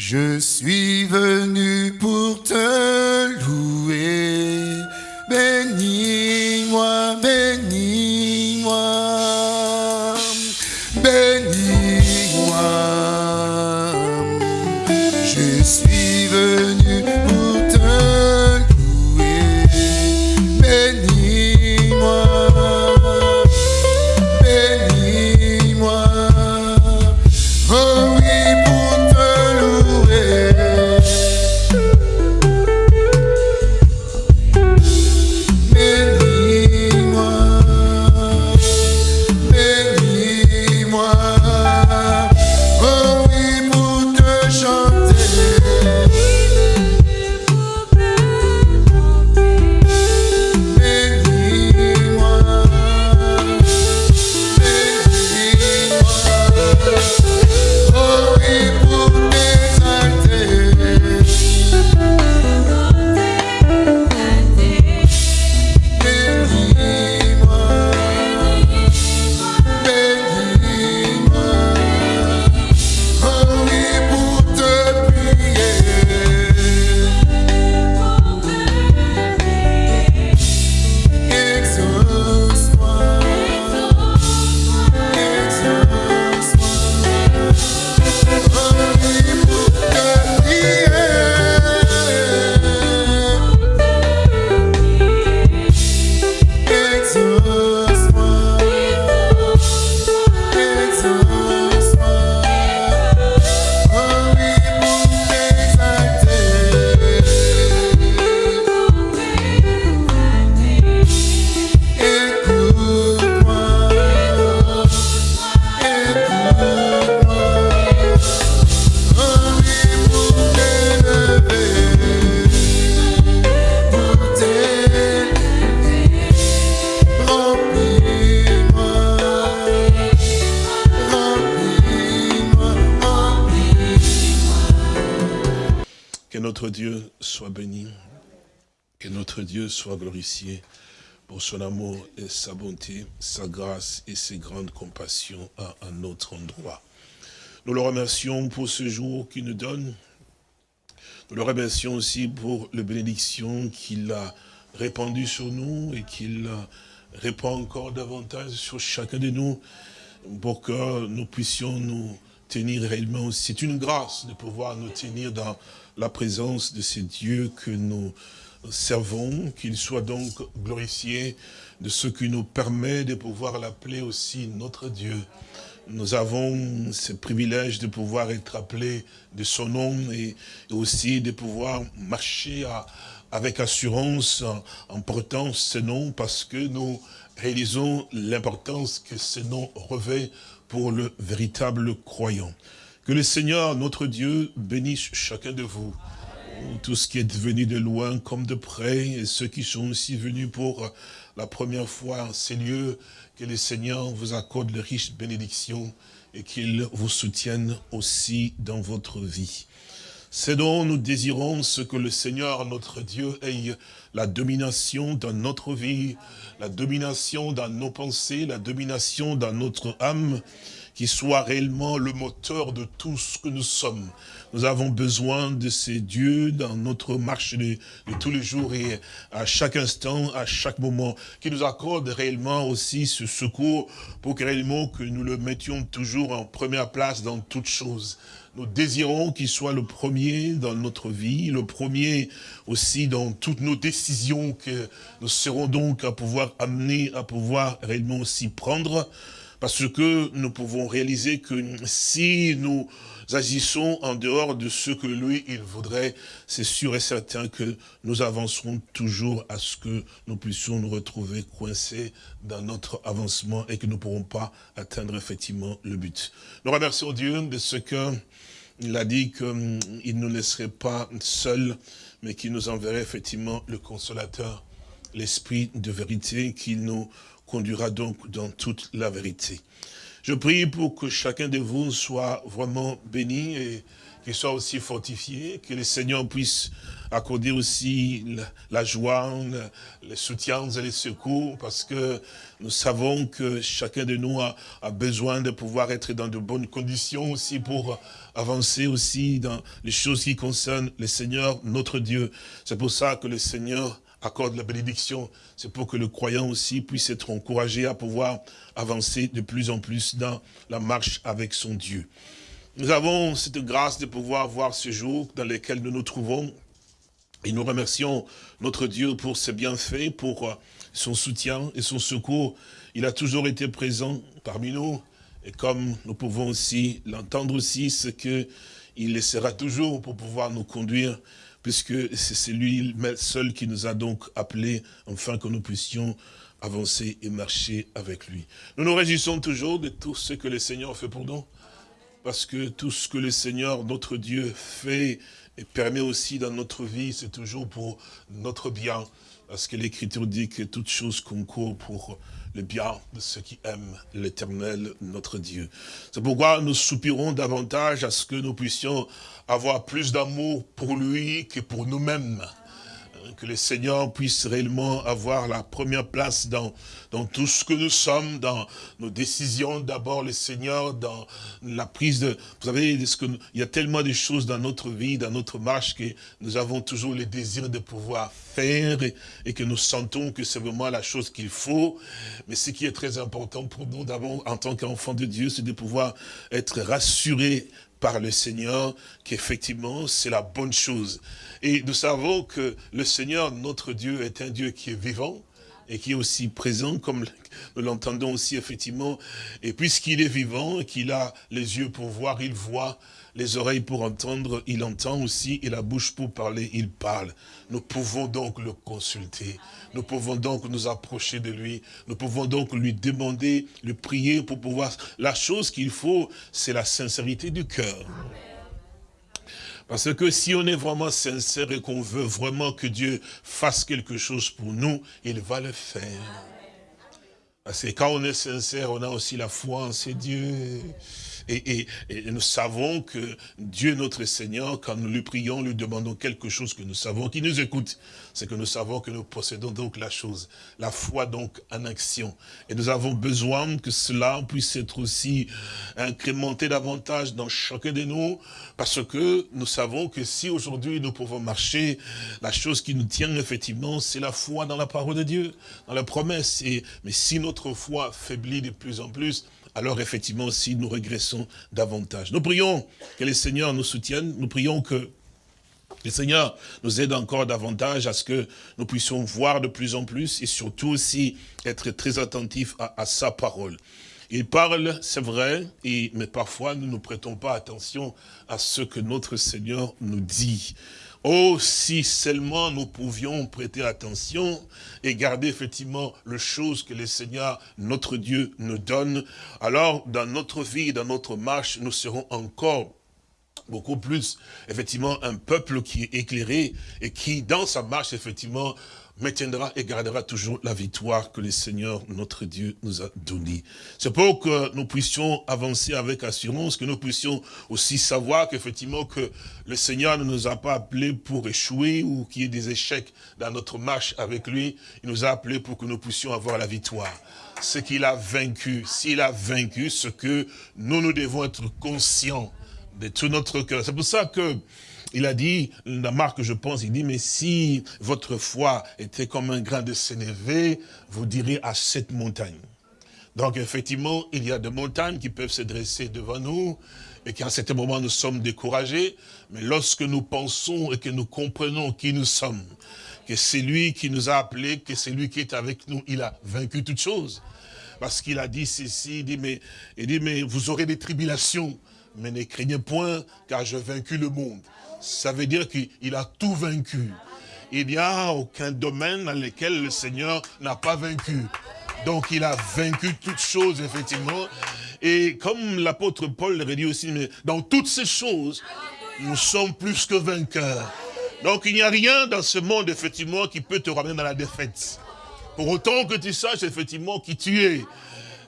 Je suis venu pour son amour et sa bonté, sa grâce et ses grandes compassions à un autre endroit. Nous le remercions pour ce jour qu'il nous donne. Nous le remercions aussi pour les bénédictions qu'il a répandues sur nous et qu'il répand encore davantage sur chacun de nous pour que nous puissions nous tenir réellement. C'est une grâce de pouvoir nous tenir dans la présence de ces dieux que nous servons, qu'il soit donc glorifié de ce qui nous permet de pouvoir l'appeler aussi notre Dieu. Nous avons ce privilège de pouvoir être appelés de son nom et aussi de pouvoir marcher avec assurance en, en portant ce nom parce que nous réalisons l'importance que ce nom revêt pour le véritable croyant. Que le Seigneur, notre Dieu, bénisse chacun de vous. Tout ce qui est venu de loin comme de près, et ceux qui sont aussi venus pour la première fois en ces lieux, que le Seigneur vous accorde de riches bénédictions et qu'il vous soutienne aussi dans votre vie. C'est dont nous désirons ce que le Seigneur, notre Dieu, ait la domination dans notre vie, la domination dans nos pensées, la domination dans notre âme, qui soit réellement le moteur de tout ce que nous sommes. Nous avons besoin de ces dieux dans notre marche de, tous les jours et à chaque instant, à chaque moment, qui nous accorde réellement aussi ce secours pour que réellement que nous le mettions toujours en première place dans toutes choses. Nous désirons qu'il soit le premier dans notre vie, le premier aussi dans toutes nos décisions que nous serons donc à pouvoir amener, à pouvoir réellement aussi prendre. Parce que nous pouvons réaliser que si nous agissons en dehors de ce que lui, il voudrait, c'est sûr et certain que nous avancerons toujours à ce que nous puissions nous retrouver coincés dans notre avancement et que nous ne pourrons pas atteindre effectivement le but. Nous remercions Dieu de ce que il a dit qu'il ne nous laisserait pas seuls, mais qu'il nous enverrait effectivement le consolateur, l'esprit de vérité, qui nous conduira donc dans toute la vérité. Je prie pour que chacun de vous soit vraiment béni et qu'il soit aussi fortifié, que le Seigneur puisse accorder aussi la, joie, le, le soutien et les secours, parce que nous savons que chacun de nous a besoin de pouvoir être dans de bonnes conditions aussi pour avancer aussi dans les choses qui concernent le Seigneur, notre Dieu. C'est pour ça que le Seigneur accorde la bénédiction. C'est pour que le croyant aussi puisse être encouragé à pouvoir avancer de plus en plus dans la marche avec son Dieu. Nous avons cette grâce de pouvoir voir ce jour dans lequel nous nous trouvons. Et nous remercions notre Dieu pour ses bienfaits, pour euh, son soutien et son secours. Il a toujours été présent parmi nous. Et comme nous pouvons aussi l'entendre aussi, ce que il laissera toujours pour pouvoir nous conduire, puisque c'est lui seul qui nous a donc appelés, afin que nous puissions avancer et marcher avec lui. Nous nous réjouissons toujours de tout ce que le Seigneur fait pour nous parce que tout ce que le Seigneur, notre Dieu, fait et permet aussi dans notre vie, c'est toujours pour notre bien. Parce que l'Écriture dit que toute chose concourt pour le bien de ceux qui aiment l'éternel, notre Dieu. C'est pourquoi nous soupirons davantage à ce que nous puissions avoir plus d'amour pour lui que pour nous-mêmes que le Seigneur puisse réellement avoir la première place dans, dans tout ce que nous sommes, dans nos décisions d'abord, le Seigneur, dans la prise de... Vous savez, il y a tellement de choses dans notre vie, dans notre marche, que nous avons toujours le désir de pouvoir faire et, et que nous sentons que c'est vraiment la chose qu'il faut. Mais ce qui est très important pour nous, d'abord, en tant qu'enfants de Dieu, c'est de pouvoir être rassurés par le Seigneur, qu'effectivement, c'est la bonne chose. Et nous savons que le Seigneur, notre Dieu, est un Dieu qui est vivant, et qui est aussi présent, comme nous l'entendons aussi effectivement. Et puisqu'il est vivant, qu'il a les yeux pour voir, il voit, les oreilles pour entendre, il entend aussi, et la bouche pour parler, il parle. Nous pouvons donc le consulter. Nous pouvons donc nous approcher de lui. Nous pouvons donc lui demander, lui prier pour pouvoir... La chose qu'il faut, c'est la sincérité du cœur. Parce que si on est vraiment sincère et qu'on veut vraiment que Dieu fasse quelque chose pour nous, il va le faire. Parce que quand on est sincère, on a aussi la foi en ces dieux. Et, nous savons que Dieu notre Seigneur, quand nous lui prions, lui demandons quelque chose que nous savons, qu'il nous écoute, c'est que nous savons que nous possédons donc la chose, la foi donc en action. Et nous avons besoin que cela puisse être aussi incrémenté davantage dans chacun de nous, parce que nous savons que si aujourd'hui nous pouvons marcher, la chose qui nous tient effectivement, c'est la foi dans la parole de Dieu, dans la promesse. Mais si notre foi faiblit de plus en plus, alors effectivement, si nous régressons davantage. Nous prions que le Seigneur nous soutienne, nous prions que le Seigneur nous aide encore davantage à ce que nous puissions voir de plus en plus et surtout aussi être très attentifs à, sa parole. Il parle, c'est vrai, mais parfois nous ne prêtons pas attention à ce que notre Seigneur nous dit. Oh, si seulement nous pouvions prêter attention et garder effectivement les choses que le Seigneur, notre Dieu, nous donne, alors dans notre vie, dans notre marche, nous serons encore beaucoup plus, effectivement, un peuple qui est éclairé et qui, dans sa marche, effectivement, maintiendra et gardera toujours la victoire que le Seigneur, notre Dieu, nous a donnée. C'est pour que nous puissions avancer avec assurance, que nous puissions aussi savoir qu'effectivement que le Seigneur ne nous a pas appelés pour échouer ou qu'il y ait des échecs dans notre marche avec lui. Il nous a appelés pour que nous puissions avoir la victoire. Ce qu'il a vaincu, s'il a vaincu, ce que nous, nous devons être conscients de tout notre cœur. C'est pour ça que il a dit, la marque je pense, il dit, mais si votre foi était comme un grain de sénévé, vous direz à cette montagne. Donc effectivement, il y a des montagnes qui peuvent se dresser devant nous, et qu'à certain moment nous sommes découragés, mais lorsque nous pensons et que nous comprenons qui nous sommes, que c'est lui qui nous a appelés, que c'est lui qui est avec nous, il a vaincu toutes choses. Parce qu'il a dit ceci, il dit, mais, il dit, mais vous aurez des tribulations, mais ne craignez point, car j'ai vaincu le monde. Ça veut dire qu'il a tout vaincu. Il n'y a aucun domaine dans lequel le Seigneur n'a pas vaincu. Donc il a vaincu toutes choses, effectivement. Et comme l'apôtre Paul l'aurait dit aussi, mais dans toutes ces choses, nous sommes plus que vainqueurs. Donc il n'y a rien dans ce monde, effectivement, qui peut te ramener dans la défaite. Pour autant que tu saches, effectivement, qui tu es.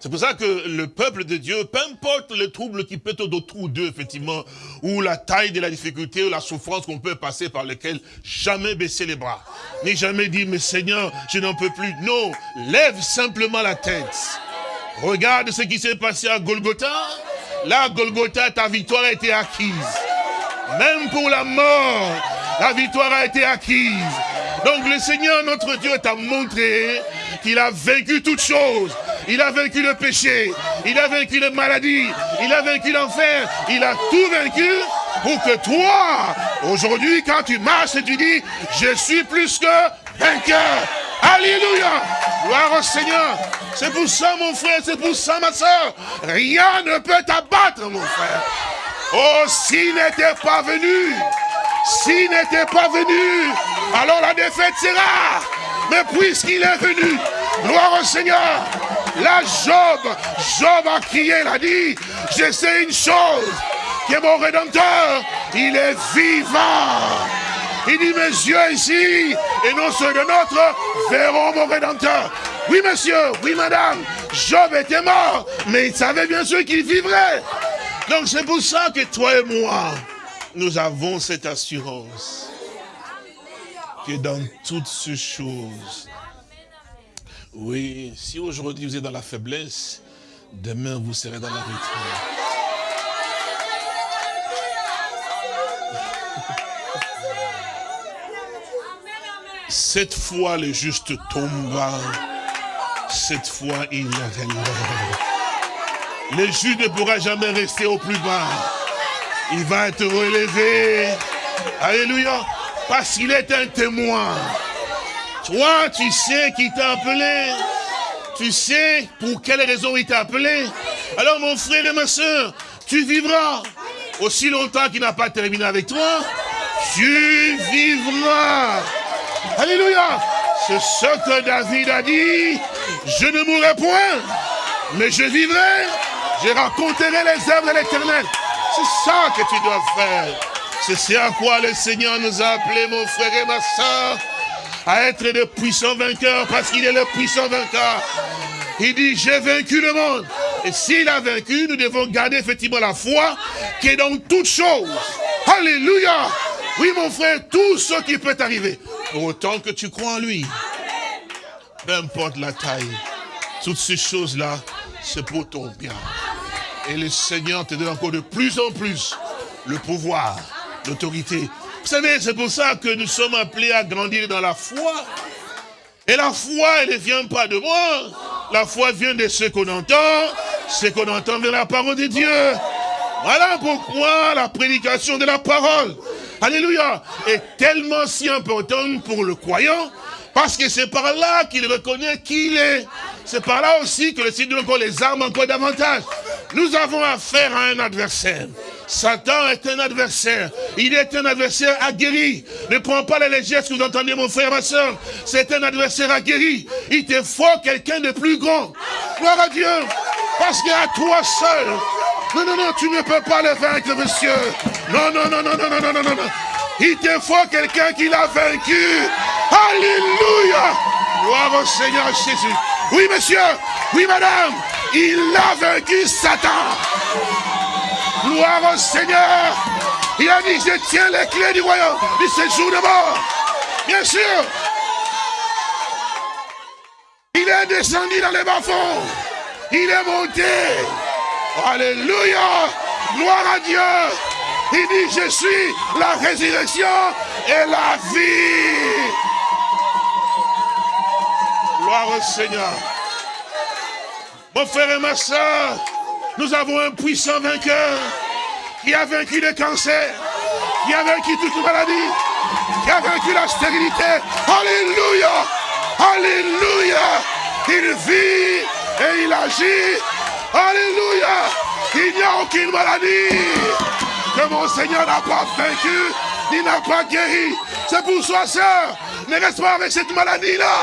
C'est pour ça que le peuple de Dieu, peu importe le trouble qui peut être autour d'eux, effectivement, ou la taille de la difficulté, ou la souffrance qu'on peut passer par lequel, jamais baisser les bras. Ni jamais dire, mais Seigneur, je n'en peux plus. Non, lève simplement la tête. Regarde ce qui s'est passé à Golgotha. Là, Golgotha, ta victoire a été acquise. Même pour la mort, la victoire a été acquise. Donc le Seigneur, notre Dieu, t'a montré qu'il a vaincu toutes choses. Il a vaincu le péché, il a vaincu la maladie, il a vaincu l'enfer, il a tout vaincu pour que toi, aujourd'hui, quand tu marches et tu dis, je suis plus que vainqueur. Alléluia. Gloire au Seigneur. C'est pour ça, mon frère, c'est pour ça, ma soeur. Rien ne peut t'abattre, mon frère. Oh, s'il n'était pas venu, s'il n'était pas venu, alors la défaite sera. Mais puisqu'il est venu, gloire au Seigneur, la Job, Job a crié, il a dit, je sais une chose, que mon Rédempteur, il est vivant. Il dit, mes yeux ici, et non ceux de notre, verront mon Rédempteur. Oui, monsieur, oui, madame, Job était mort, mais il savait bien sûr qu'il vivrait. Donc c'est pour ça que toi et moi, nous avons cette assurance que dans toutes ces choses, oui, si aujourd'hui vous êtes dans la faiblesse, demain vous serez dans la victoire. Cette fois, le juste tomba. Cette fois, il relève. Le juste ne pourra jamais rester au plus bas. Il va être relevé. Alléluia. Parce qu'il est un témoin. Toi, tu sais qui t'a appelé. Tu sais pour quelle raison il t'a appelé. Alors, mon frère et ma soeur, tu vivras. Aussi longtemps qu'il n'a pas terminé avec toi, tu vivras. Alléluia. C'est ce que David a dit. Je ne mourrai point, mais je vivrai. Je raconterai les œuvres de l'éternel. C'est ça que tu dois faire. C'est ce à quoi le Seigneur nous a appelés, mon frère et ma soeur, à être de puissants vainqueurs, parce qu'il est le puissant vainqueur. Il dit, j'ai vaincu le monde. Et s'il a vaincu, nous devons garder effectivement la foi qui est dans toutes choses. Alléluia. Oui, mon frère, tout ce qui peut arriver. Autant que tu crois en lui. Peu importe la taille. Toutes ces choses-là, c'est pour ton bien. Et le Seigneur te donne encore de plus en plus le pouvoir, l'autorité. Savez, c'est pour ça que nous sommes appelés à grandir dans la foi. Et la foi, elle ne vient pas de moi. La foi vient de ce qu'on entend. Ce qu'on entend de la parole de Dieu. Voilà pourquoi la prédication de la parole, Alléluia, est tellement si importante pour le croyant. Parce que c'est par là qu'il reconnaît qui il est. C'est par là aussi que le Seigneur encore les armes encore davantage. Nous avons affaire à un adversaire. Satan est un adversaire. Il est un adversaire aguerri. Ne prends pas la légère ce que vous entendez, mon frère, ma soeur. C'est un adversaire aguerri. Il te faut quelqu'un de plus grand. Gloire à Dieu. Parce qu'à toi seul. Non, non, non, tu ne peux pas le vaincre, monsieur. Non, non, non, non, non, non, non, non, non. Il te faut quelqu'un qui l'a vaincu. Alléluia. Gloire au Seigneur Jésus. Oui, monsieur. Oui, madame. Il a vaincu Satan. Gloire au Seigneur. Il a dit, je tiens les clés du royaume du séjour de mort. Bien sûr. Il est descendu dans les bas-fonds. Il est monté. Alléluia. Gloire à Dieu. Il dit, je suis la résurrection et la vie. Gloire au Seigneur. Mon frère et ma soeur, nous avons un puissant vainqueur qui a vaincu le cancer, qui a vaincu toute maladie, qui a vaincu la stérilité. Alléluia. Alléluia. Il vit et il agit. Alléluia. Il n'y a aucune maladie que mon Seigneur n'a pas vaincu, ni n'a pas guéri. C'est pour soi, sœur. Ne reste pas avec cette maladie-là.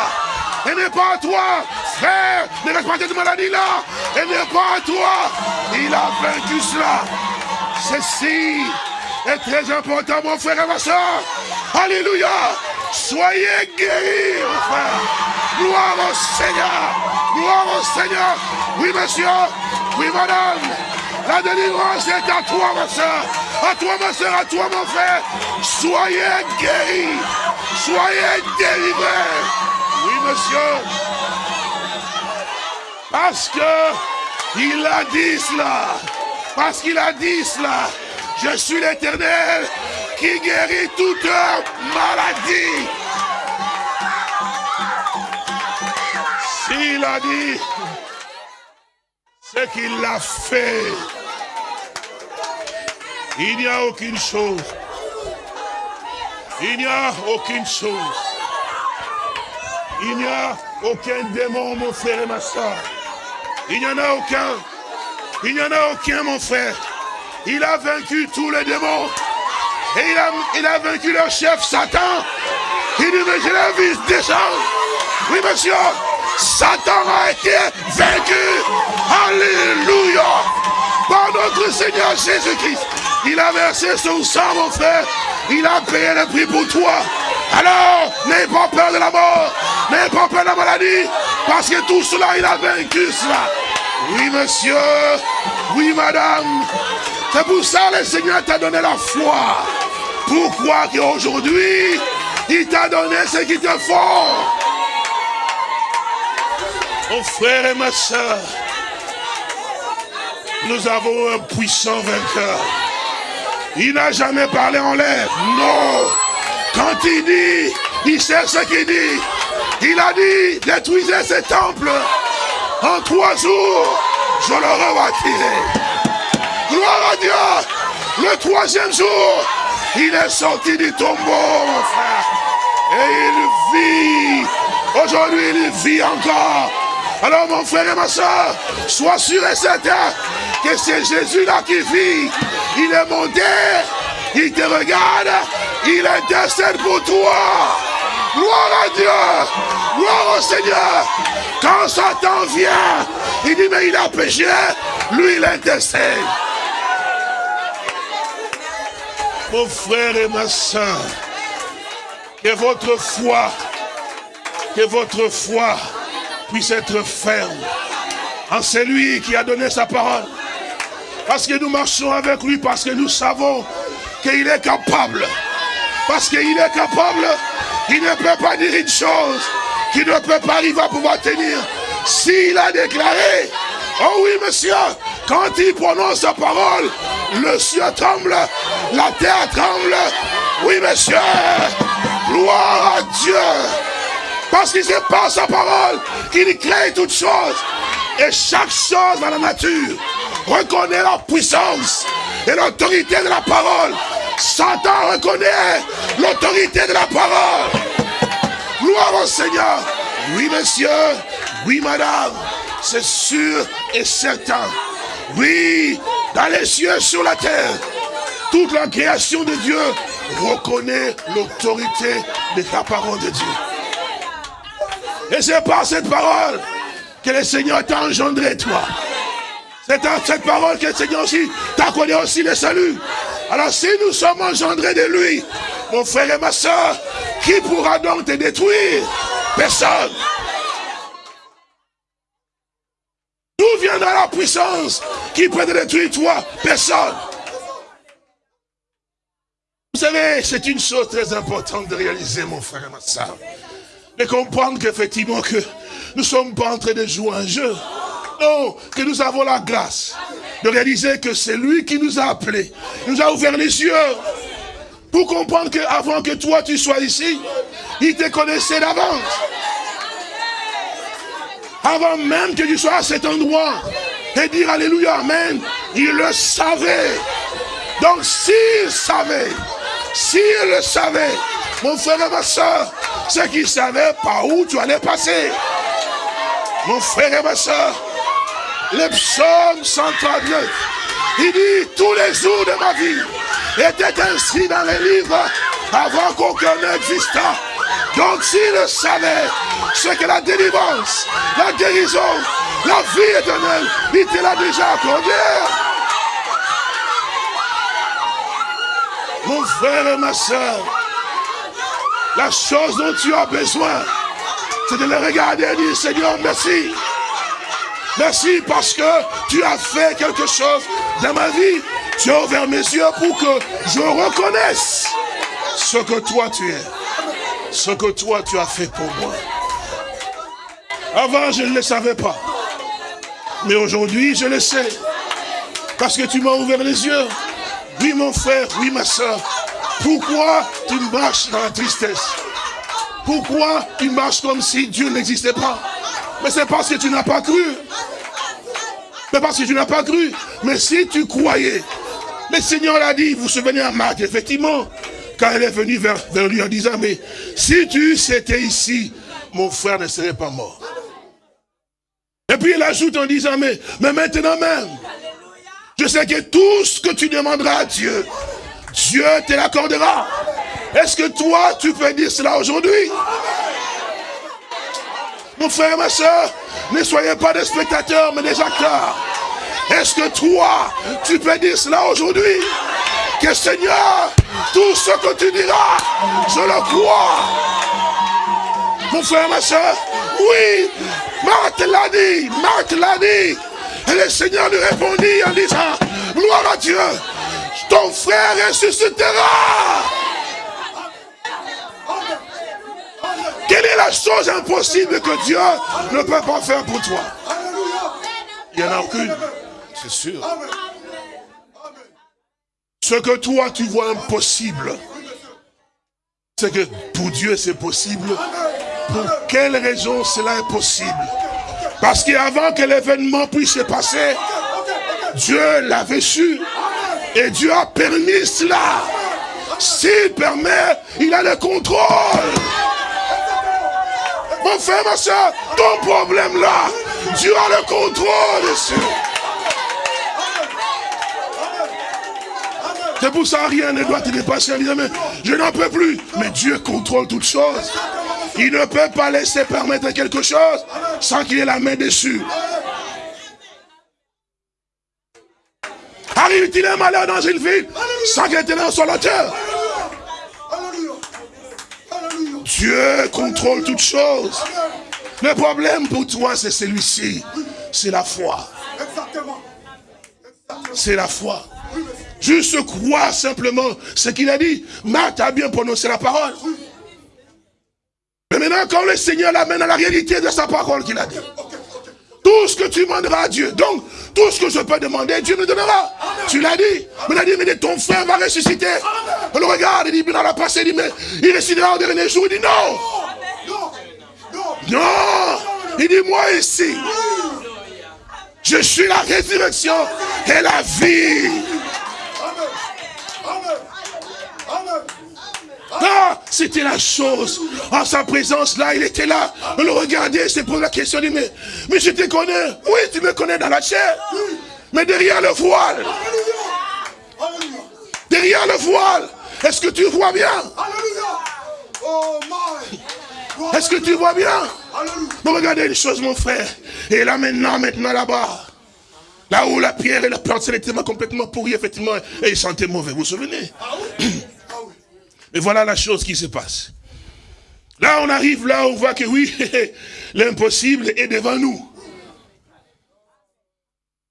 Et n'est pas à toi, frère. Ne reste pas cette maladie-là. Et n'est pas à toi. Il a vaincu cela. Ceci est très important, mon frère et ma soeur. Alléluia. Soyez guéris, mon frère. Gloire au Seigneur. Gloire au Seigneur. Oui, monsieur. Oui, madame. La délivrance est à toi, ma soeur. À toi, ma soeur, à toi, mon frère. Soyez guéris. Soyez délivrés. Oui, monsieur. Parce que il a dit cela. Parce qu'il a dit cela. Je suis l'éternel qui guérit toute maladie. S'il a dit, c'est qu'il l'a fait. Il n'y a aucune chose. Il n'y a aucune chose. Il n'y a aucun démon, mon frère et ma soeur. Il n'y en a aucun. Il n'y en a aucun, mon frère. Il a vaincu tous les démons. Et il a, vaincu leur chef Satan. Il dit, mais je l'ai vu descendre. Oui, monsieur. Satan a été vaincu. Alléluia. Par notre Seigneur Jésus-Christ. Il a versé son sang, mon frère. Il a payé le prix pour toi. Alors, n'aie pas peur de la mort. N'aie pas peur de la maladie. Parce que tout cela, il a vaincu cela. Oui, monsieur. Oui, madame. C'est pour ça que le Seigneur t'a donné la foi. Pourquoi qu'aujourd'hui, il t'a donné ce qui te faut? Mon frère et ma soeur, nous avons un puissant vainqueur. Il n'a jamais parlé en l'air. Non. Quand il dit, il sait ce qu'il dit. Il a dit, détruisez ce temple. En trois jours, je le rebâtirai. Gloire à Dieu. Le troisième jour, il est sorti du tombeau, mon frère. Et il vit. Aujourd'hui, il vit encore. Alors, mon frère et ma soeur, sois sûr et certain que c'est Jésus-là qui vit. Il est monté. Il te regarde. Il intercède pour toi. Gloire à Dieu. Gloire au Seigneur. Quand Satan vient, il dit, mais il a péché. Lui, il intercède. Mon frère et ma soeur, que votre foi, que votre foi puisse être ferme en celui qui a donné sa parole. Parce que nous marchons avec lui, parce que nous savons qu'il est capable. Parce qu'il est capable, il ne peut pas dire une chose qu'il ne peut pas arriver à pouvoir tenir. S'il a déclaré, oh oui monsieur, quand il prononce sa parole, le ciel tremble, la terre tremble. Oui monsieur, gloire à Dieu. Parce qu'il c'est par sa parole qu'il crée toutes choses. Et chaque chose dans la nature reconnaît la puissance et l'autorité de la parole. Satan reconnaît l'autorité de la parole. Gloire au Seigneur. Oui, monsieur. Oui, madame. C'est sûr et certain. Oui, dans les cieux, sur la terre. Toute la création de Dieu reconnaît l'autorité de la parole de Dieu. Et c'est par cette parole que le Seigneur t'a engendré, toi. C'est dans cette parole que le Seigneur aussi t'a connu aussi le salut. Alors si nous sommes engendrés de lui, mon frère et ma soeur, qui pourra donc te détruire? Personne. D'où viendra la puissance qui peut te détruire toi? Personne. Vous savez, c'est une chose très importante de réaliser, mon frère et ma soeur. De comprendre qu'effectivement que nous ne sommes pas en train de jouer un jeu. Que nous avons la grâce de réaliser que c'est lui qui nous a appelés. Nous a ouvert les yeux pour comprendre qu'avant que toi tu sois ici, il te connaissait d'avance. Avant même que tu sois à cet endroit et dire Alléluia, Amen, il le savait. Donc s'il savait, s'il le savait, mon frère et ma soeur, c'est qu'il savait par où tu allais passer. Mon frère et ma soeur, le psaume 139, il dit, tous les jours de ma vie étaient inscrits dans les livres avant qu'aucun n'existât. Donc s'il savait ce que la délivrance, la guérison, la vie éternelle, il te l'a déjà accordé. Mon frère et ma soeur, la chose dont tu as besoin, c'est de le regarder et dire, Seigneur, merci. Merci parce que tu as fait quelque chose dans ma vie. Tu as ouvert mes yeux pour que je reconnaisse ce que toi tu es. Ce que toi tu as fait pour moi. Avant, je ne le savais pas. Mais aujourd'hui, je le sais. Parce que tu m'as ouvert les yeux. Oui, mon frère, oui, ma soeur. Pourquoi tu marches dans la tristesse? Pourquoi tu marches comme si Dieu n'existait pas? Mais c'est parce que tu n'as pas cru. Mais parce que tu n'as pas cru. Mais si tu croyais, le Seigneur l'a dit, vous vous souvenez à Marc, effectivement, quand elle est venue vers, vers lui en disant, mais si tu étais ici, mon frère ne serait pas mort. Et puis il ajoute en disant, mais, mais maintenant même, je sais que tout ce que tu demanderas à Dieu, Dieu te l'accordera. Est-ce que toi, tu peux dire cela aujourd'hui? Mon frère, ma soeur, ne soyez pas des spectateurs, mais des acteurs. Est-ce que toi, tu peux dire cela aujourd'hui? Que Seigneur, tout ce que tu diras, je le crois. Mon frère, ma soeur, oui, Marthe l'a dit, Marthe l'a dit. Et le Seigneur lui répondit en disant, gloire à Dieu, ton frère ressuscitera. Quelle est la chose impossible que Dieu ne peut pas faire pour toi? Il n'y en a aucune, c'est sûr. Ce que toi tu vois impossible, c'est que pour Dieu c'est possible. Pour quelle raison cela est possible? Parce qu'avant que l'événement puisse se passer, Dieu l'avait su. Et Dieu a permis cela. S'il permet, il a le contrôle. Mon frère, ma soeur, ton problème là, Dieu a le contrôle dessus. C'est pour ça rien ne doit te dépasser je n'en peux plus. Mais Dieu contrôle toutes choses. Il ne peut pas laisser permettre quelque chose sans qu'il ait la main dessus. Arrive-t-il un malheur dans une ville sans qu'il ait soit l'auteur Alléluia. Alléluia. Dieu contrôle toutes choses. Le problème pour toi, c'est celui-ci. C'est la foi. Exactement. C'est la foi. Juste croire simplement ce qu'il a dit. Marthe a bien prononcé la parole. Mais maintenant, quand le Seigneur l'amène à la réalité de sa parole qu'il a dit. Tout ce que tu demanderas à Dieu. Donc, tout ce que je peux demander, Dieu me donnera. Tu l'as dit. Mais il a dit, mais ton frère va ressusciter. On le regarde, il dit, dans la passé, il dit, mais il ressuscitera au dernier jour. Il dit, non. Non. Non. Non. Il dit, moi ici, je suis la résurrection et la vie. Amen. Amen. Amen. Ah, c'était la chose. En sa présence, là, il était là. On le regardait, se posait la question, dit, mais, mais je te connais. Oui, tu me connais dans la chair. Mais derrière le voile, derrière le voile, est-ce que tu vois bien? Est-ce que tu vois bien? Mais regardez une chose, mon frère. Et là, maintenant, maintenant, là-bas. Là où la pierre et la plante étaient complètement pourries, effectivement, et il sentait mauvais. Vous vous souvenez? Mais voilà la chose qui se passe. Là, on arrive là, on voit que oui, l'impossible est devant nous.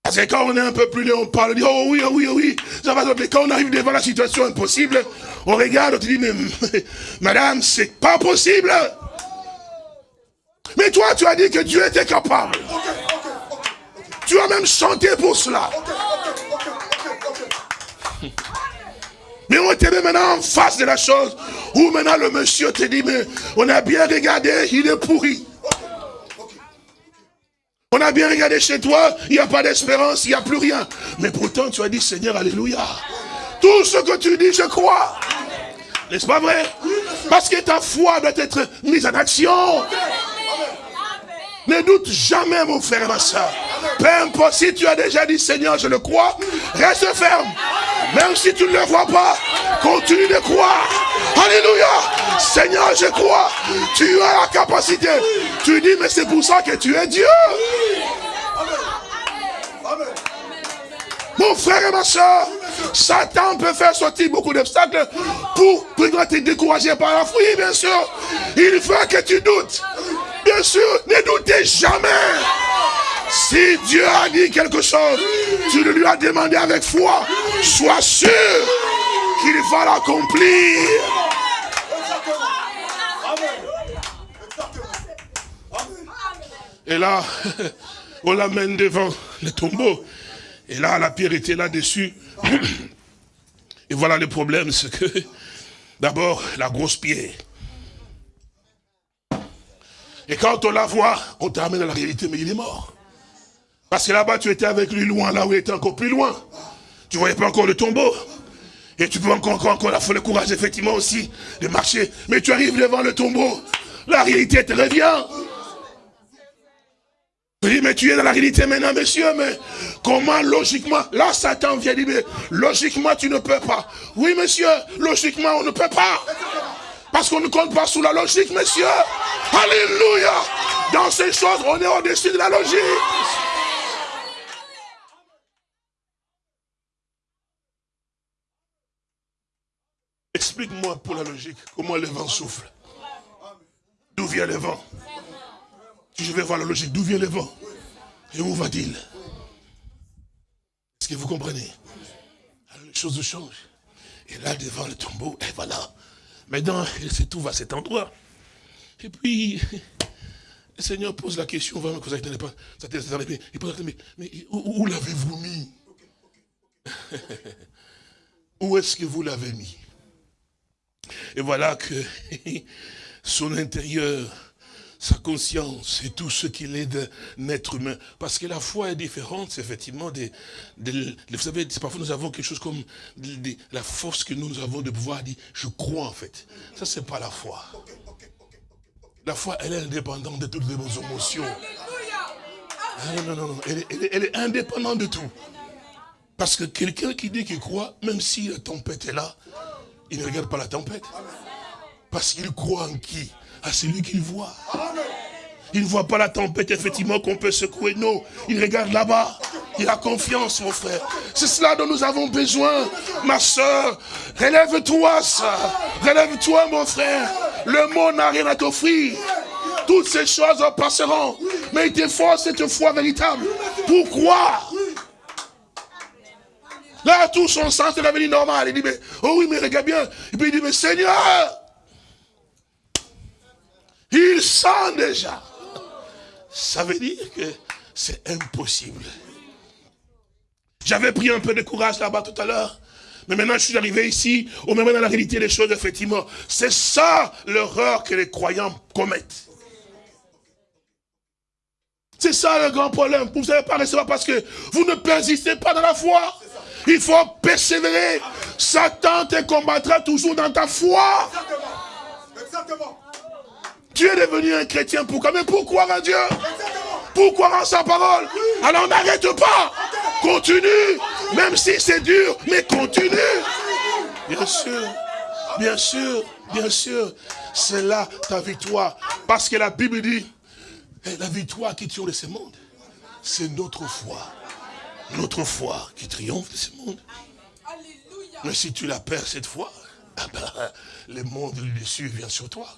Parce que quand on est un peu plus loin, on parle, on dit, oh oui, oh oui, oh oui, ça va, mais quand on arrive devant la situation impossible, on regarde, on te dit, mais madame, c'est pas possible. Mais toi, tu as dit que Dieu était capable. Tu as même chanté pour cela. Mais on te met maintenant en face de la chose où maintenant le monsieur te dit, mais on a bien regardé, il est pourri. On a bien regardé chez toi, il n'y a pas d'espérance, il n'y a plus rien. Mais pourtant, tu as dit, Seigneur, Alléluia. Tout ce que tu dis, je crois. N'est-ce pas vrai? Parce que ta foi doit être mise en action. Ne doute jamais, mon frère et ma soeur. Peu importe si tu as déjà dit, Seigneur, je le crois, reste ferme. Même si tu ne le vois pas, continue de croire. Alléluia. Seigneur, je crois. Tu as la capacité. Tu dis, mais c'est pour ça que tu es Dieu. Mon frère et ma soeur, Satan peut faire sortir beaucoup d'obstacles pour, pour te décourager par la foi, bien sûr. Il veut que tu doutes. Bien sûr, ne doutez jamais. Si Dieu a dit quelque chose, tu le lui as demandé avec foi. Sois sûr qu'il va l'accomplir. Et là, on l'amène devant le tombeau. Et là, la pierre était là-dessus. Et voilà le problème, c'est que, d'abord, la grosse pierre. Et quand on la voit, on t'amène à la réalité, mais il est mort. Parce que là-bas, tu étais avec lui loin, là où il était encore plus loin. Tu voyais pas encore le tombeau. Et tu peux encore, encore, encore la le courage, effectivement, aussi, de marcher. Mais tu arrives devant le tombeau. La réalité te revient. Oui, mais tu es dans la réalité maintenant, monsieur, mais comment logiquement Là, Satan vient dire, mais logiquement, tu ne peux pas. Oui, monsieur, logiquement, on ne peut pas. Parce qu'on ne compte pas sous la logique, monsieur. Alléluia. Dans ces choses, on est au-dessus de la logique. Explique-moi pour la logique, comment le vent souffle. D'où vient le vent Si je vais voir la logique, d'où vient le vent Et où va-t-il? Est-ce que vous comprenez? Les choses changent. Et là, devant le tombeau, et voilà. Maintenant, tout va à cet endroit. Et puis, le Seigneur pose la question, vraiment, que ça ne pas, il pose la question, mais, où l'avez-vous mis? Où est-ce que vous l'avez mis? Et voilà que son intérieur, sa conscience et tout ce qu'il est d'un être humain. Parce que la foi est différente, effectivement, vous savez, parfois nous avons quelque chose comme la force que nous avons de pouvoir dire, je crois en fait. Ça, c'est pas la foi. La foi, elle est indépendante de toutes nos émotions. Ah, non, non, non, elle est indépendante de tout. Parce que quelqu'un qui dit qu'il croit, même si la tempête est là, il ne regarde pas la tempête. Parce qu'il croit en qui? À celui qu'il voit. Il ne voit pas la tempête, effectivement, qu'on peut secouer. Non, il regarde là-bas. Il a confiance, mon frère. C'est cela dont nous avons besoin, ma soeur. Relève-toi, ça. Relève-toi, mon frère. Le monde n'a rien à t'offrir. Toutes ces choses passeront. Mais il te faut cette foi véritable. Pourquoi? Là, tout son sens est devenu normal. Il dit, mais, oh oui, mais regarde bien. Et puis il dit, mais Seigneur, il sent déjà. Ça veut dire que c'est impossible. J'avais pris un peu de courage là-bas tout à l'heure. Mais maintenant, je suis arrivé ici, au même dans la réalité des choses, effectivement. C'est ça l'erreur que les croyants commettent. C'est ça le grand problème. Vous ne savez pas recevoir parce que vous ne persistez pas dans la foi. Il faut persévérer. Satan te combattra toujours dans ta foi. Exactement. Tu es devenu un chrétien, pourquoi Mais pourquoi en Dieu? Pourquoi en sa parole? Alors n'arrête pas. Continue. Même si c'est dur, mais continue. Bien sûr. Bien sûr. Bien sûr. C'est là ta victoire. Parce que la Bible dit, eh, la victoire qui tue de ce monde, c'est notre foi notre foi qui triomphe de ce monde. Mais si tu la perds cette fois, ah ben, le monde le dessus vient sur toi.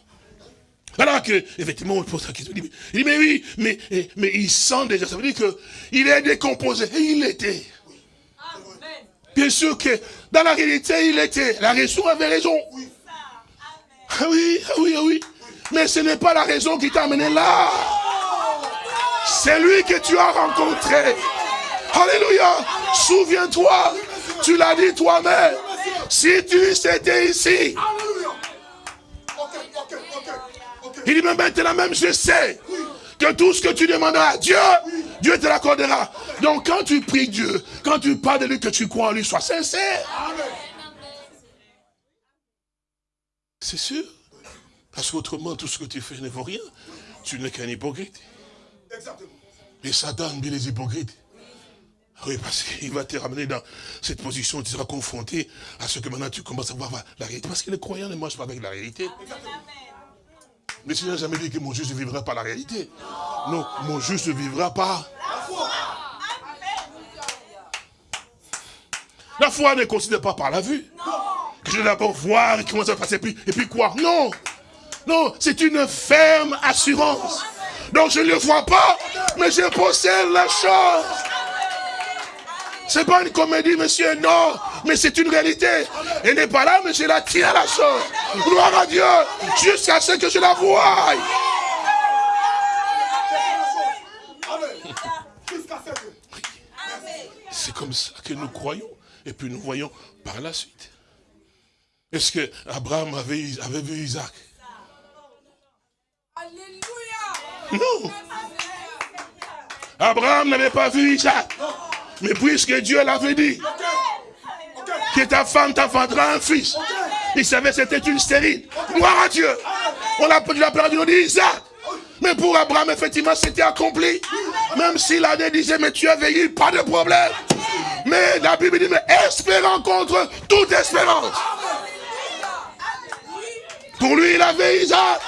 Alors que, effectivement, on pose la question, il dit, mais oui, mais, mais il sent déjà, ça veut dire qu'il est décomposé, et il était. Bien sûr que, dans la réalité, il était. La raison avait raison. Ah oui, ah oui, ah oui. Mais ce n'est pas la raison qui t'a amené là. C'est lui que tu as rencontré. Alléluia. Souviens-toi, tu l'as dit toi-même. Si tu étais ici. Il dit, mais maintenant même, je sais que tout ce que tu demanderas à Dieu, Dieu te l'accordera. Donc quand tu pries Dieu, quand tu parles de lui, que tu crois en lui, sois sincère. C'est sûr. Parce qu'autrement, tout ce que tu fais ne vaut rien. Tu n'es qu'un hypocrite. Et Satan bien les hypocrites. Oui, parce qu'il va te ramener dans cette position, tu seras confronté à ce que maintenant tu commences à voir la réalité. Parce que les croyants ne marchent pas avec la réalité. Mais si n'a jamais dit que mon juste ne vivra pas la réalité. Non, mon juste ne vivra pas. La foi ne considère pas par la vue. Que je vais d'abord voir comment ça va passer, et puis, et quoi? Non Non, c'est une ferme assurance. Donc je ne le vois pas, mais je possède la chose. C'est pas une comédie, monsieur, non, mais c'est une réalité. Elle n'est pas là, mais je la tiens la chose. Gloire à Dieu, jusqu'à ce que je la voie. C'est comme ça que nous croyons. Et puis nous voyons par la suite. Est-ce que Abraham avait, avait vu Isaac? Non. Abraham n'avait pas vu Isaac. Mais puisque Dieu l'avait dit, que ta femme t'enfantera un fils. Il savait que c'était une stérile. Gloire à Dieu. On l'a perdu, on dit Isaac. Mais pour Abraham, effectivement, c'était accompli. Même si l'année disait, mais tu as veillé, pas de problème. Mais la Bible dit, mais espérant contre toute espérance. Pour lui, il avait Isaac.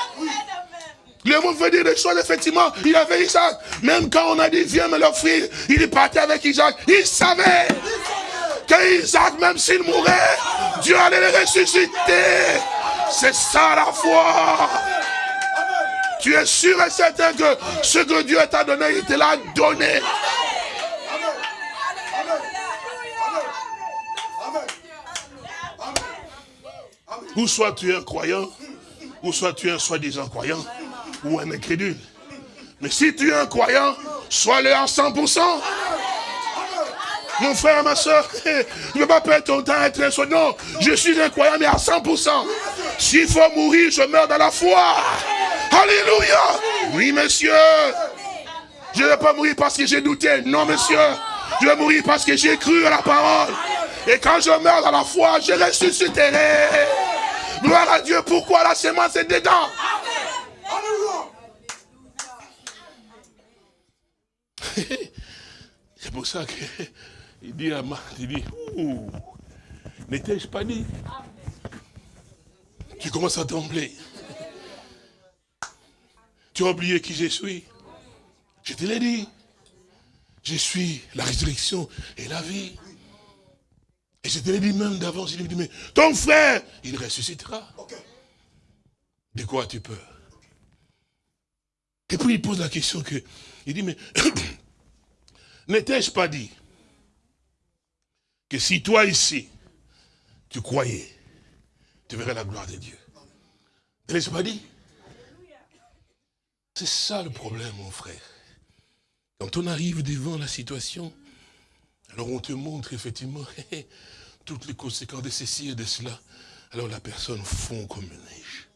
Le veut dire des choses, effectivement, il avait Isaac. Même quand on a dit, viens me l'offrir, il est parti avec Isaac. Il savait que Isaac, même s'il mourait, Dieu allait le ressusciter. C'est ça la foi. Tu es sûr et certain que ce que Dieu t'a donné, il te l'a donné. Ou soit tu es un croyant, ou soit tu es un soi-disant croyant, ou un incrédule. Mais si tu es un croyant, sois-le à 100%. Mon frère, ma soeur, ne pas perdre ton temps à être un. Non, je suis un croyant, mais à 100%. S'il faut mourir, je meurs dans la foi. Alléluia. Oui, monsieur. Je ne vais pas mourir parce que j'ai douté. Non, monsieur. Je vais mourir parce que j'ai cru à la parole. Et quand je meurs dans la foi, je ressusciterai. Gloire à Dieu. Pourquoi la semence est dedans? C'est pour ça qu'il dit à Marc, il dit, n'étais-je pas dit? Tu commences à trembler. Tu as oublié qui je suis. Je te l'ai dit. Je suis la résurrection et la vie. Et je te l'ai dit même d'avant, je lui ai dit, mais ton frère, il ressuscitera. De quoi tu peur Et puis il pose la question que, il dit, mais n'étais-je pas dit que si toi ici, tu croyais, tu verrais la gloire de Dieu? N'étais-je pas dit? C'est ça le problème, mon frère. Quand on arrive devant la situation, alors on te montre effectivement toutes les conséquences de ceci et de cela. Alors la personne fond comme une neige.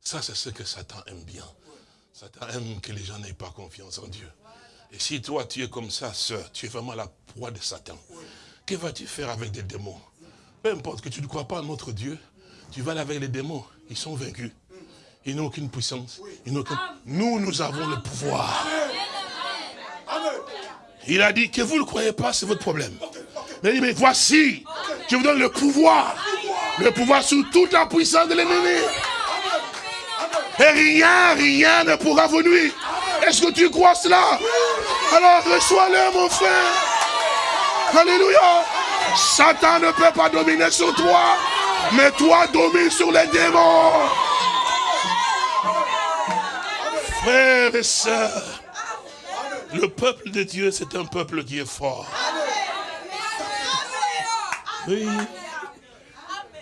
Ça, c'est ce que Satan aime bien. Satan aime que les gens n'aient pas confiance en Dieu. Et si toi, tu es comme ça, sœur, tu es vraiment la proie de Satan, que vas-tu faire avec des démons? Peu importe que tu ne crois pas en notre Dieu, tu vas aller avec les démons. Ils sont vaincus. Ils n'ont aucune puissance. Nous, nous avons le pouvoir. Il a dit que vous ne le croyez pas, c'est votre problème. Mais il dit, mais voici, je vous donne le pouvoir. Le pouvoir sous toute la puissance de l'ennemi. Et rien, rien ne pourra vous nuire. Est-ce que tu crois cela? Alors reçois-le, mon frère. Alléluia. Satan ne peut pas dominer sur toi, mais toi domines sur les démons. Frères et sœurs, le peuple de Dieu, c'est un peuple qui est fort. Oui.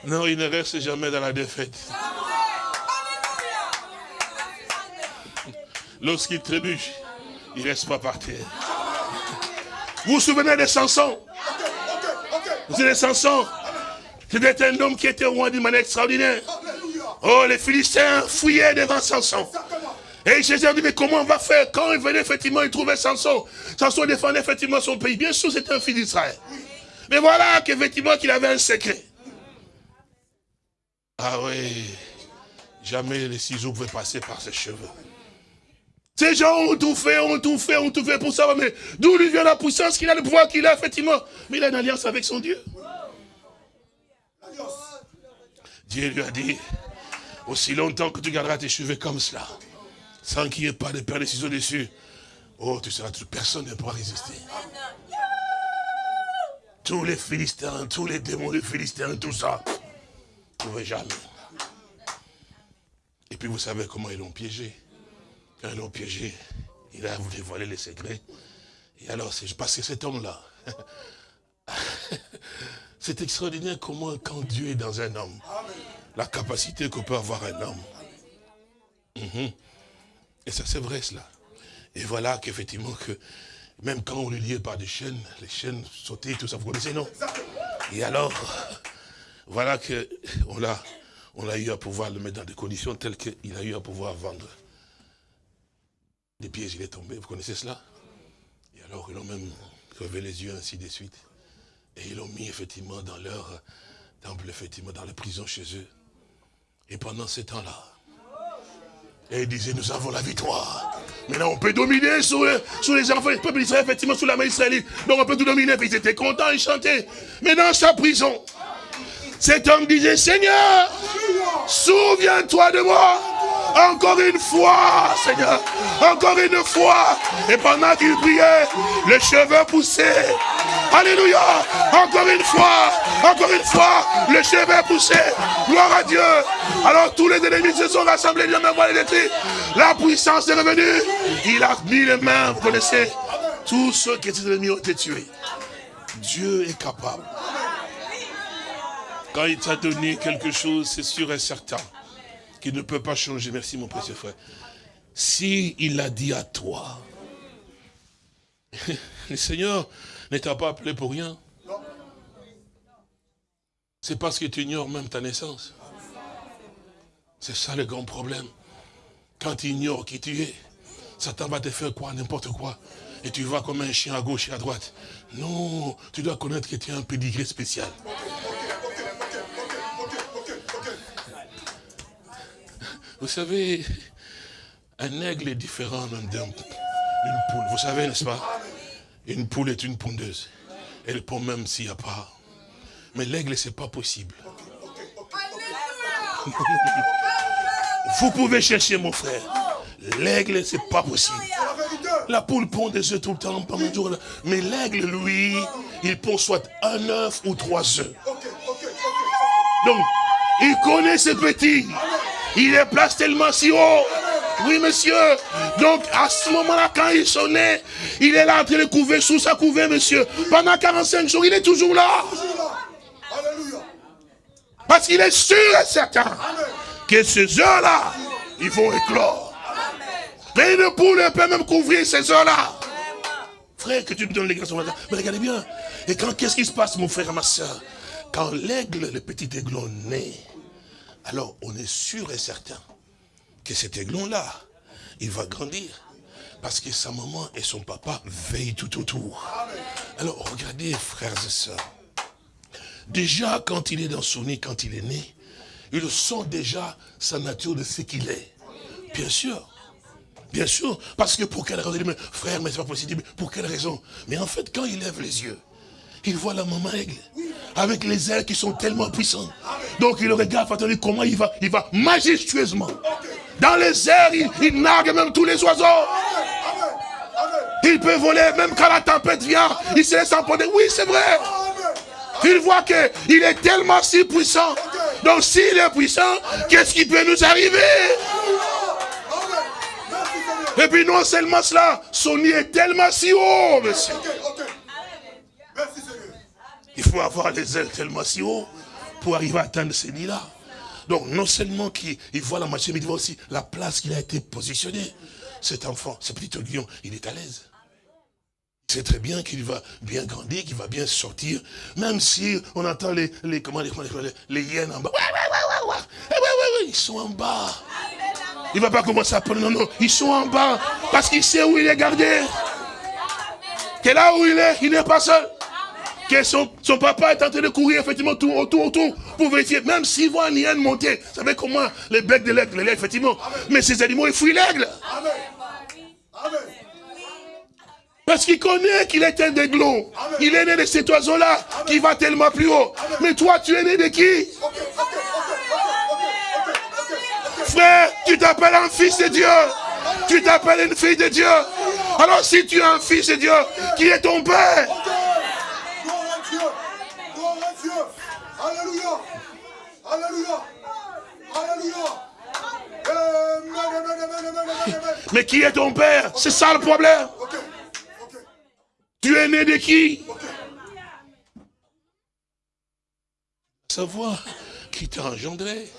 Non, il ne reste jamais dans la défaite. Lorsqu'il trébuche, il ne reste pas par terre. Vous vous souvenez de Samson Vous savez, Samson, c'était un homme qui était roi d'une manière extraordinaire. Oh, les Philistins fouillaient devant Samson. Et Jésus a dit, mais comment on va faire? Quand il venait, effectivement, il trouvait Samson. Samson défendait effectivement son pays. Bien sûr, c'était un fils d'Israël. Mais voilà qu'effectivement, qu'il avait un secret. Ah oui, jamais les ciseaux pouvaient passer par ses cheveux. Ces gens ont tout fait, ont tout fait, ont tout fait pour savoir, mais d'où lui vient la puissance qu'il a, le pouvoir qu'il a, effectivement. Mais il a une alliance avec son Dieu. Dieu lui a dit, aussi longtemps que tu garderas tes cheveux comme cela, sans qu'il n'y ait pas de paire de ciseaux dessus, oh, tu seras, personne ne pourra résister. Tous les Philistins, tous les démons des Philistins, tout ça, ne pouvaient jamais. Et puis vous savez comment ils l'ont piégé. Quand ils piégé, il a voulu voler les secrets. Et alors, c'est parce que cet homme-là, c'est extraordinaire comment, quand Dieu est dans un homme, la capacité que peut avoir un homme. Mhm. Et ça, c'est vrai, cela. Et voilà qu'effectivement, que même quand on le liait par des chaînes, les chaînes sautaient, tout ça, vous connaissez, non? Et alors, voilà qu'on l'a on a eu à pouvoir le mettre dans des conditions telles qu'il a eu à pouvoir vendre. Des pièges, il est tombé, vous connaissez cela? Et alors, ils ont même crevé les yeux, ainsi de suite. Et ils l'ont mis effectivement dans leur temple, effectivement, dans la prison chez eux. Et pendant ce temps-là, et ils disaient, nous avons la victoire. Maintenant, on peut dominer sur, les enfants du peuple d'Israël, effectivement, sous la main israélite. Donc, on peut tout dominer. Ils étaient contents, ils chantaient. Mais dans sa prison, cet homme disait, Seigneur, souviens-toi de moi. Encore une fois, Seigneur. Encore une fois. Et pendant qu'il priait, les cheveux poussaient. Alléluia. Encore une fois. Encore une fois. Les cheveux poussaient. Gloire à Dieu. Alors tous les ennemis se sont rassemblés. La puissance est revenue. Il a mis les mains. Vous connaissez. Tous ceux qui étaient ennemis ont été tués. Dieu est capable. Quand il t'a donné quelque chose, c'est sûr et certain qu'il ne peut pas changer. Merci mon précieux frère. Si il l'a dit à toi, le Seigneur ne t'a pas appelé pour rien. C'est parce que tu ignores même ta naissance. C'est ça le grand problème. Quand tu ignores qui tu es, Satan va te faire quoi, n'importe quoi. Et tu vas comme un chien à gauche et à droite. Non, tu dois connaître que tu as un pédigré spécial. Vous savez, un aigle est différent d'une poule. Vous savez, n'est-ce pas? Une poule est une pondeuse. Elle pond même s'il n'y a pas. Mais l'aigle, c'est pas possible. Vous pouvez chercher mon frère. L'aigle, c'est pas possible. La poule pond des œufs tout le temps, pendant jour. Mais l'aigle, lui, il pond soit un œuf ou trois œufs. Donc, il connaît ses petits. Il est place tellement si haut. Oui, monsieur. Donc, à ce moment-là, quand ils sont nés, il est là en train de couver sous sa couvée, monsieur. Pendant 45 jours, il est toujours là. Parce qu'il est sûr et certain que ces heures-là, ils vont éclore. Mais une poule peut même couvrir ces heures-là. Frère, que tu me donnes les garçons. Mais regardez bien. Et quand, qu'est-ce qui se passe, mon frère et ma soeur? Quand l'aigle, le petit aiglon naît, alors on est sûr et certain que cet aiglon-là, il va grandir. Parce que sa maman et son papa veillent tout autour. Alors regardez, frères et sœurs. Déjà, quand il est dans son nez, quand il est né, il sent déjà sa nature de ce qu'il est. Bien sûr. Bien sûr. Parce que pour quelle raison? Frère, mais c'est pas possible. Pour quelle raison? Mais en fait, quand il lève les yeux, il voit la maman aigle avec les ailes qui sont tellement puissantes. Donc il regarde, comment il va, il va majestueusement. Dans les airs, il, nargue même tous les oiseaux. Il peut voler même quand la tempête vient, il se laisse emporter. Oui, c'est vrai. Il voit qu'il est tellement si puissant. Donc s'il est puissant, qu'est-ce qui peut nous arriver? Et puis non seulement cela, son nid est tellement si haut, monsieur. Il faut avoir les ailes tellement si haut pour arriver à atteindre ces nids-là. Donc, non seulement qu'il voit la machine, mais il voit aussi la place qu'il a été positionné. Cet enfant, ce petit aiguillon, il est à l'aise. Il sait très bien qu'il va bien grandir, qu'il va bien sortir, même si on entend les, les, comment, les, les, hyènes en bas. Ouais, ils sont en bas. Il ne va pas commencer à prendre, non, non, ils sont en bas, parce qu'il sait où il est gardé. Que là où il est, il n'est pas seul que son, papa est en train de courir effectivement tout autour, autour, pour vérifier, même s'il voit un hyène monter, vous savez comment les becs de l'aigle, effectivement, mais ces animaux, ils fuient l'aigle. Parce qu'il connaît qu'il est un aiglon. Il est né de cet oiseau-là qui va tellement plus haut. Mais toi, tu es né de qui? Frère, tu t'appelles un fils de Dieu. Tu t'appelles une fille de Dieu. Alors si tu es un fils de Dieu, qui est ton père Mais qui est ton père? C'est ça le problème. Tu es né de qui? Savoir qui t'a engendré.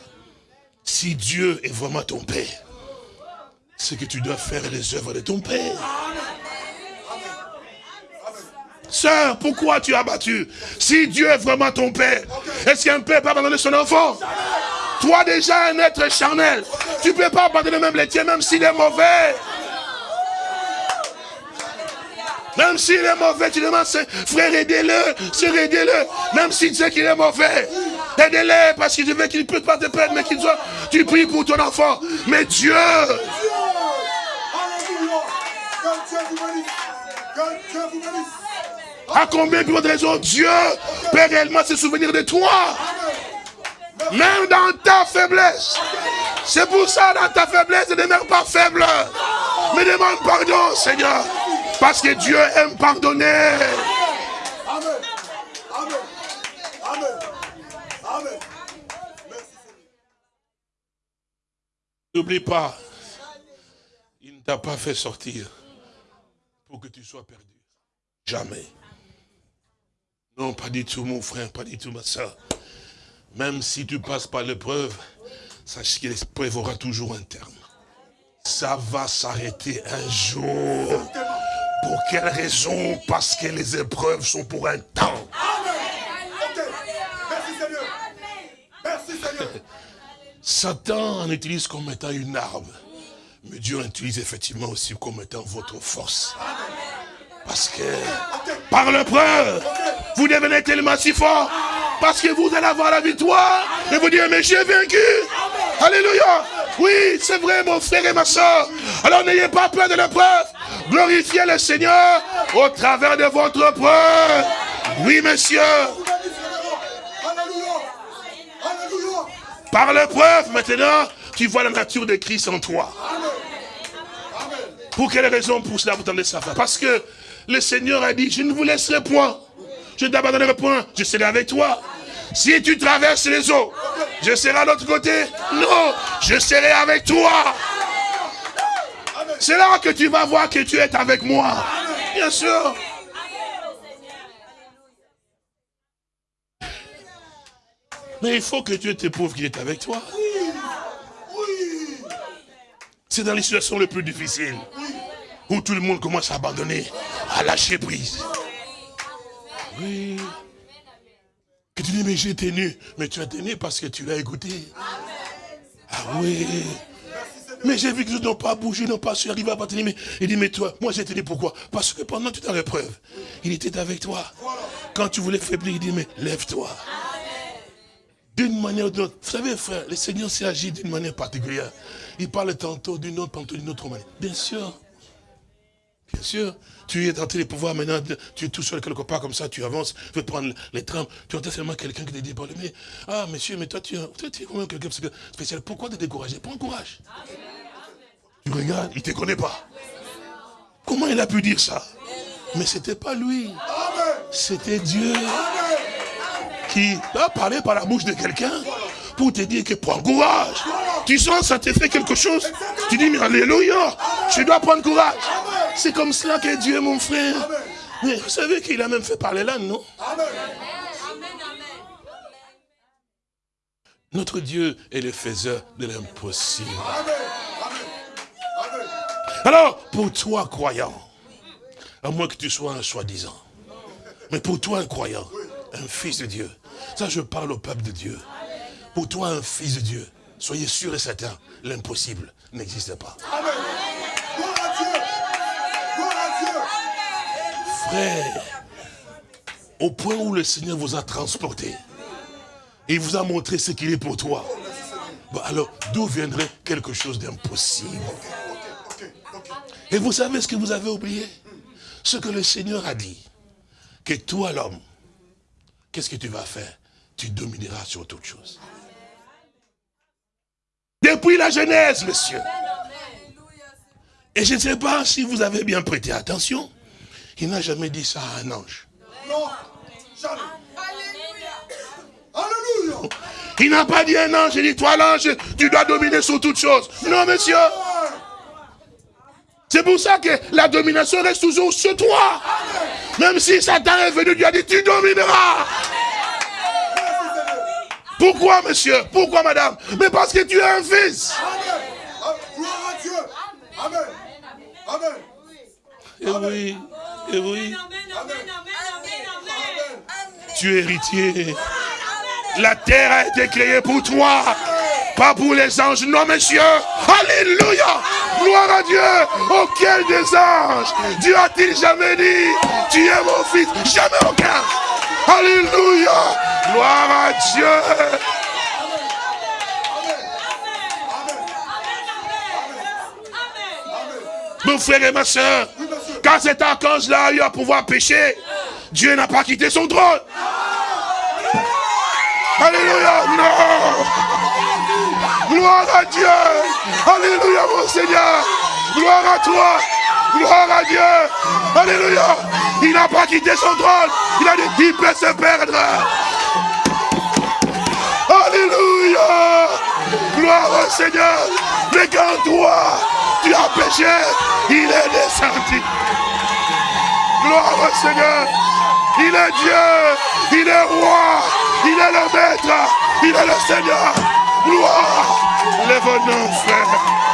Si Dieu est vraiment ton père, c'est que tu dois faire les œuvres de ton père. Sœur, pourquoi tu as battu? Si Dieu est vraiment ton père, est-ce qu'un père peut abandonner son enfant? Toi déjà un être charnel, tu ne peux pas abandonner même les tiens, même s'il est mauvais. Même s'il est mauvais, tu demandes, frère, aidez-le, sœur, aidez-le. Même s'il sait qu'il est mauvais, aidez-le parce qu'il veut qu'il ne peut pas te perdre, mais qu'il soit, tu pries pour ton enfant. Mais Dieu. Que Dieu vous bénisse. Que Dieu vous bénisse. À combien de de raisons Dieu peut réellement se souvenir de toi? Même dans ta faiblesse. C'est pour ça, dans ta faiblesse, ne demeure pas faible. Mais demande pardon, Seigneur. Parce que Dieu aime pardonner. Amen. Amen. Amen. N'oublie pas, il ne t'a pas fait sortir pour que tu sois perdu. Jamais. Non, pas du tout, mon frère, pas du tout, ma soeur. Même si tu passes par l'épreuve, sache que l'épreuve aura toujours un terme. Ça va s'arrêter un jour. Pour quelle raison? Parce que les épreuves sont pour un temps. Ok. Merci Seigneur. Merci Seigneur. Satan en utilise comme étant une arme. Mais Dieu en utilise effectivement aussi comme étant votre force. Parce que par l'épreuve, vous devenez tellement si fort. Parce que vous allez avoir la victoire. Et vous dire, mais j'ai vaincu. Alléluia. Oui, c'est vrai, mon frère et ma soeur. Alors n'ayez pas peur de l'épreuve. Glorifiez le Seigneur au travers de votre preuve. Oui, monsieur. Par l'épreuve, maintenant, tu vois la nature de Christ en toi. Pour quelle raison pour cela vous tendez ça? Parce que le Seigneur a dit, je ne vous laisserai point. Je ne t'abandonnerai point. Je serai avec toi. Si tu traverses les eaux, je serai à l'autre côté. Non, je serai avec toi. C'est là que tu vas voir que tu es avec moi. Bien sûr. Mais il faut que Dieu t'éprouve qu'il est avec toi. C'est dans les situations les plus difficiles. Où tout le monde commence à abandonner, à lâcher prise. Oui. Que tu dis, mais j'ai tenu. Mais tu as tenu parce que tu l'as écouté. Ah oui. Mais j'ai vu que ils n'ont pas bougé, n'ont pas su arriver à tenir. Mais il dit, mais toi, moi j'ai tenu pourquoi Parce que pendant toute l'épreuve, il était avec toi. Quand tu voulais faiblir, il dit, mais lève-toi. D'une manière ou d'une autre. Vous savez, frère, le Seigneur s'est agi d'une manière particulière. Il parle tantôt d'une autre, tantôt d'une autre manière. Bien sûr. Bien sûr. Tu es en train de pouvoir maintenant, tu es tout seul quelque part comme ça, tu avances, tu veux prendre les trams, tu entends seulement quelqu'un qui te dit, parle, mais, ah, monsieur, mais toi, tu, toi, tu es quand même quelqu'un spécial. Pourquoi te décourager? Prends courage. Tu regardes, il ne te connaît pas. Comment il a pu dire ça? Mais c'était pas lui. C'était Dieu qui a parlé par la bouche de quelqu'un pour te dire que prends courage. Tu sens, ça te fait quelque chose. Tu dis, mais alléluia, je dois prendre courage. C'est comme cela que Dieu est mon frère. Mais vous savez qu'il a même fait parler là, non? Amen. Notre Dieu est le faiseur de l'impossible. Alors, pour toi, croyant, à moins que tu sois un soi-disant, mais pour toi, un croyant, un fils de Dieu, ça je parle au peuple de Dieu, pour toi, un fils de Dieu, soyez sûr et certain, l'impossible n'existe pas. Amen. Au point où le Seigneur vous a transporté, il vous a montré ce qu'il est pour toi, alors d'où viendrait quelque chose d'impossible? Et vous savez ce que vous avez oublié? Ce que le Seigneur a dit, que toi l'homme, qu'est-ce que tu vas faire? Tu domineras sur toute chose. Depuis la Genèse, monsieur. Et je ne sais pas si vous avez bien prêté attention, il n'a jamais dit ça à un ange. Non. Jamais. Alléluia. Il n'a pas dit à un ange, il dit, toi l'ange, tu dois dominer sur toute chose. Non, monsieur. C'est pour ça que la domination reste toujours sur toi. Même si Satan est venu, Dieu a dit, tu domineras. Pourquoi, monsieur? Pourquoi, madame? Mais parce que tu es un fils. Gloire à Dieu. Amen. Amen. Et oui, et oui. Tu es héritier. La terre a été créée pour toi, pas pour les anges. Non, monsieur. Alléluia. Gloire à Dieu. Auquel des anges Dieu a-t-il jamais dit, tu es mon fils? Jamais aucun. Alléluia. Gloire à Dieu. Mon frère et ma soeur, quand cet archange-là a eu à pouvoir pécher, Dieu n'a pas quitté son trône. Alléluia, non. Gloire à Dieu. Alléluia, mon Seigneur. Gloire à toi. Gloire à Dieu. Alléluia. Il n'a pas quitté son trône. Il a dit, il peut se perdre. Alléluia. Gloire au Seigneur. Mais quand toi, tu as péché, il est descendu. Gloire au Seigneur. Il est Dieu. Il est roi. Il est le maître. Il est le Seigneur. Gloire. Lève-nous, frère.